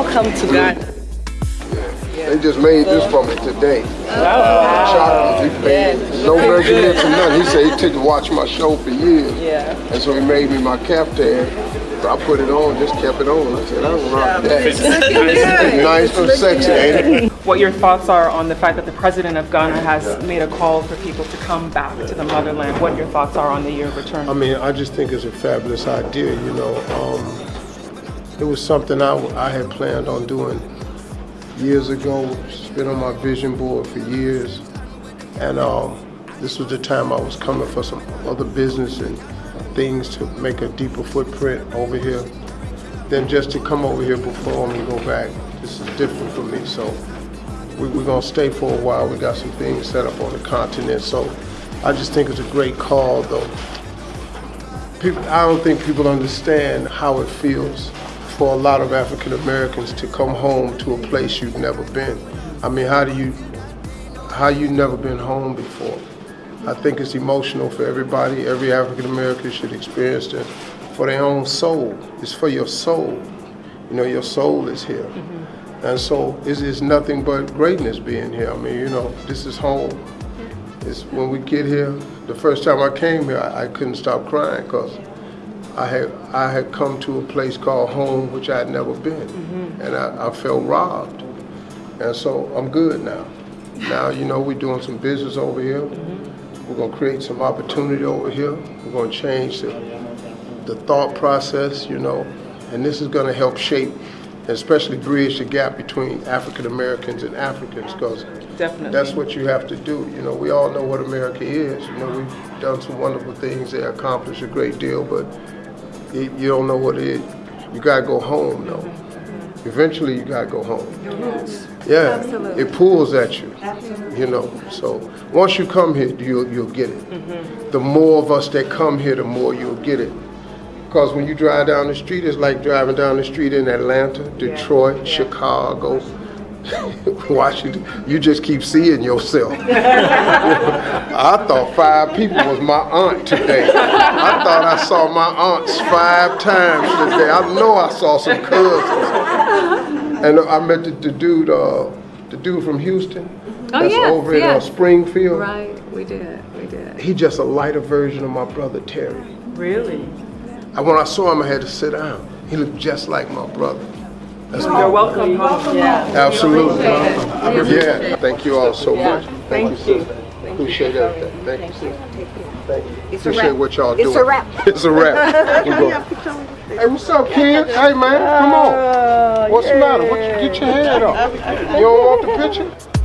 come to Ghana. They just made this for me today. Wow. Chocolate. He paid no measurements or nothing. He said he took to watch my show for years. Yeah. And so he made me my caftan. I put it on, just kept it on. I said, I don't rock that. nice and sexy, ain't it? What your thoughts are on the fact that the president of Ghana has made a call for people to come back to the motherland? What your thoughts are on the year of return? I mean, I just think it's a fabulous idea, you know. Um, it was something I, I had planned on doing years ago. It's been on my vision board for years. And um, this was the time I was coming for some other business and things to make a deeper footprint over here than just to come over here, perform and go back. This is different for me, so we, we're gonna stay for a while. We got some things set up on the continent, so I just think it's a great call, though. People, I don't think people understand how it feels for a lot of African Americans to come home to a place you've never been. I mean, how do you, how you never been home before? I think it's emotional for everybody. Every African American should experience it for their own soul. It's for your soul. You know, your soul is here. Mm-hmm. And so it's, it's nothing but greatness being here. I mean, you know, this is home. It's when we get here, the first time I came here, I, I couldn't stop crying because I had, I had come to a place called home, which I had never been. Mm-hmm. And I, I felt robbed. And so I'm good now. Now, you know, we're doing some business over here. Mm-hmm. We're gonna create some opportunity over here. We're gonna change the, the thought process, you know, and this is gonna help shape, especially bridge the gap between African Americans and Africans, because that's what you have to do. You know, we all know what America is. You know, we've done some wonderful things. They accomplished a great deal, but you, you don't know what it is. You gotta go home, though. Eventually, you gotta go home. Yeah, it pulls at you. You know, so once you come here, you'll you'll get it. Mm-hmm. The more of us that come here, the more you'll get it. Because when you drive down the street, it's like driving down the street in Atlanta, Detroit, Chicago, Washington. You just keep seeing yourself. I thought five people was my aunt today. I thought I saw my aunts five times today. I know I saw some cousins. And I met the, the dude, uh, the dude from Houston. Oh, that's yes, over in uh. Springfield. Right, we did, we did. He just a lighter version of my brother Terry. really? I, when I saw him, I had to sit down. He looked just like my brother. That's You're welcome home. Yeah. Absolutely. Yeah, thank you all so much. Thank you, Thank. Appreciate everything. Thank you, sister. Thank you. It's a Appreciate wrap. what y'all doing. It's a wrap. It's a wrap. We go. Hey, what's up, kid? Hey, man, come on. What's the matter? What you, get your head up. You don't want the picture?